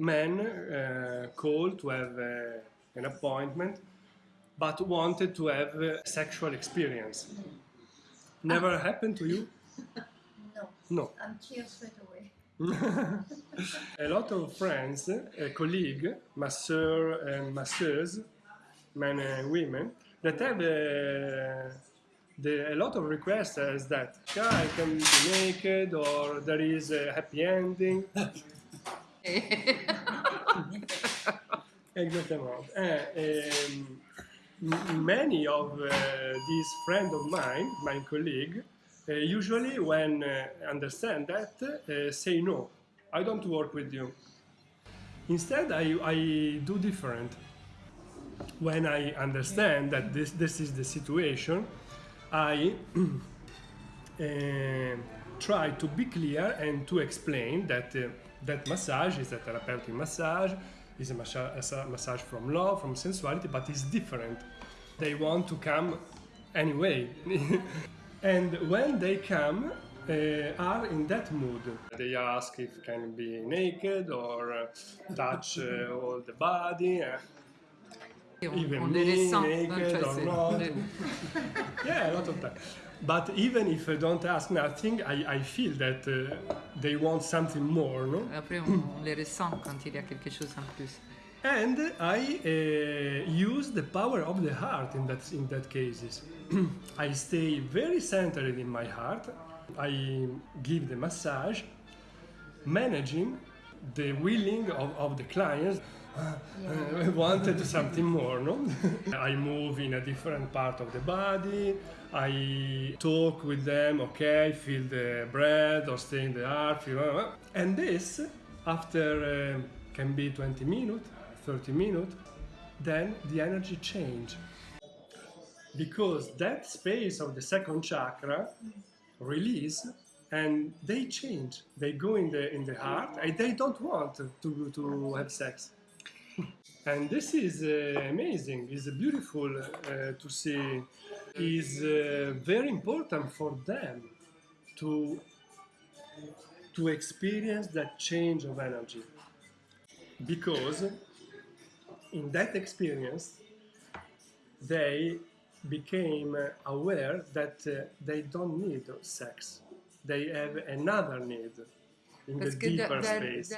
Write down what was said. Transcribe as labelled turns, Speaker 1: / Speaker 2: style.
Speaker 1: man uh, called to have uh, an appointment, but wanted to have a sexual experience. Never happened to you?
Speaker 2: No,
Speaker 1: No.
Speaker 2: I'm here straight away.
Speaker 1: a lot of friends, a colleague, masseur and masseurs, men and women, that have uh, the, a lot of requests as that yeah, I can be naked or there is a happy ending. Exactement. Uh, um, many of uh, these friends of mine, my colleague, uh, usually when understand that, say no, I don't work with you. Instead, I, I do different. When I understand that this, this is the situation, I try to be clear and to explain that uh, that massage is a therapeutic massage, is a massa- a massage from love, from sensuality, but it's different. They want to come anyway. and when they come, uh, are in that mood. They ask if can be naked or uh, touch uh, all the body. Uh, even
Speaker 3: on
Speaker 1: me, naked or not. yeah, a lot of time. But even if I don't ask nothing, I, I feel that uh, they want something more, no?
Speaker 3: Après, on, on les ressent quand il y a quelque chose en plus.
Speaker 1: And I uh, use the power of the heart in that in that cases. I stay very centered in my heart. I give the massage, managing the willing of, of the clients. Uh, wanted something more, no? I move in a different part of the body. I talk with them. Okay, feel the breath or stay in the heart. Feel, uh, and this, after uh, can be 20 minutes, 30 minutes, then the energy change because that space of the second chakra release and they change they go in the in the heart and they don't want to to have sex and this is uh, amazing. It's beautiful uh, to see. Is uh, very important for them to to experience that change of energy. Because in that experience they became aware that uh, they don't need sex. They have another need in
Speaker 3: Parce
Speaker 1: the deeper space